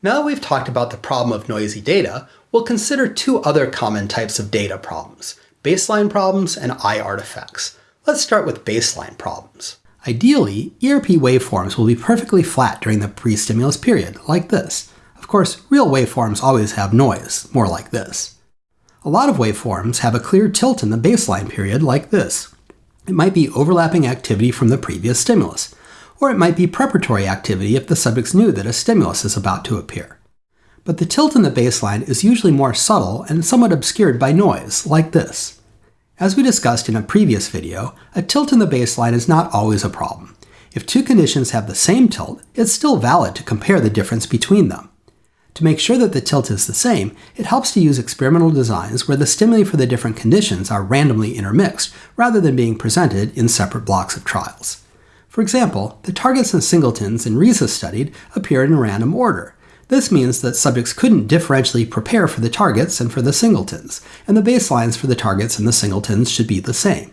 Now that we've talked about the problem of noisy data, we'll consider two other common types of data problems, baseline problems and eye artifacts. Let's start with baseline problems. Ideally, ERP waveforms will be perfectly flat during the pre-stimulus period, like this. Of course, real waveforms always have noise, more like this. A lot of waveforms have a clear tilt in the baseline period, like this. It might be overlapping activity from the previous stimulus or it might be preparatory activity if the subjects knew that a stimulus is about to appear. But the tilt in the baseline is usually more subtle and somewhat obscured by noise, like this. As we discussed in a previous video, a tilt in the baseline is not always a problem. If two conditions have the same tilt, it's still valid to compare the difference between them. To make sure that the tilt is the same, it helps to use experimental designs where the stimuli for the different conditions are randomly intermixed rather than being presented in separate blocks of trials. For example, the targets and singletons in Risa's studied appeared in random order. This means that subjects couldn't differentially prepare for the targets and for the singletons, and the baselines for the targets and the singletons should be the same.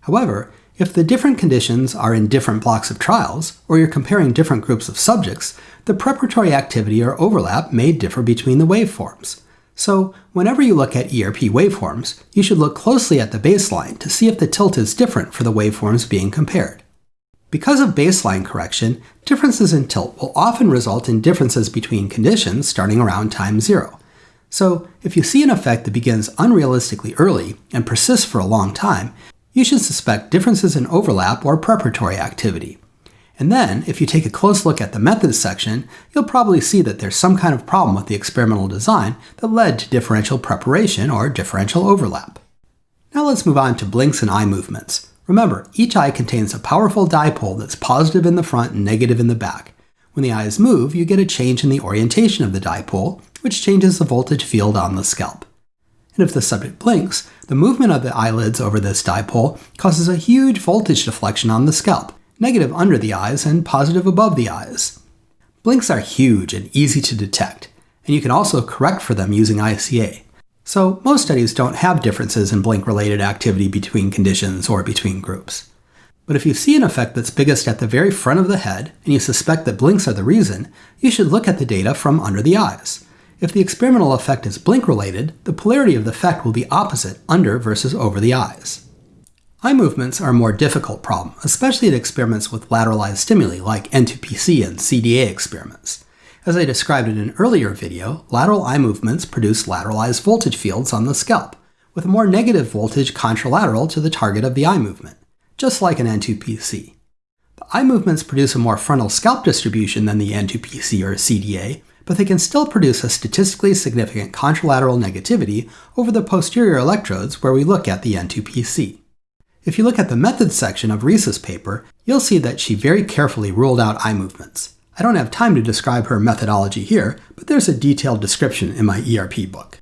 However, if the different conditions are in different blocks of trials, or you're comparing different groups of subjects, the preparatory activity or overlap may differ between the waveforms. So, whenever you look at ERP waveforms, you should look closely at the baseline to see if the tilt is different for the waveforms being compared. Because of baseline correction, differences in tilt will often result in differences between conditions starting around time zero. So if you see an effect that begins unrealistically early and persists for a long time, you should suspect differences in overlap or preparatory activity. And then, if you take a close look at the methods section, you'll probably see that there's some kind of problem with the experimental design that led to differential preparation or differential overlap. Now let's move on to blinks and eye movements. Remember, each eye contains a powerful dipole that's positive in the front and negative in the back. When the eyes move, you get a change in the orientation of the dipole, which changes the voltage field on the scalp. And if the subject blinks, the movement of the eyelids over this dipole causes a huge voltage deflection on the scalp, negative under the eyes and positive above the eyes. Blinks are huge and easy to detect, and you can also correct for them using ICA. So most studies don't have differences in blink-related activity between conditions or between groups. But if you see an effect that's biggest at the very front of the head, and you suspect that blinks are the reason, you should look at the data from under the eyes. If the experimental effect is blink-related, the polarity of the effect will be opposite under versus over the eyes. Eye movements are a more difficult problem, especially at experiments with lateralized stimuli like N2PC and CDA experiments. As I described in an earlier video, lateral eye movements produce lateralized voltage fields on the scalp, with a more negative voltage contralateral to the target of the eye movement, just like an N2PC. The eye movements produce a more frontal scalp distribution than the N2PC or CDA, but they can still produce a statistically significant contralateral negativity over the posterior electrodes where we look at the N2PC. If you look at the methods section of Risa's paper, you'll see that she very carefully ruled out eye movements. I don't have time to describe her methodology here, but there's a detailed description in my ERP book.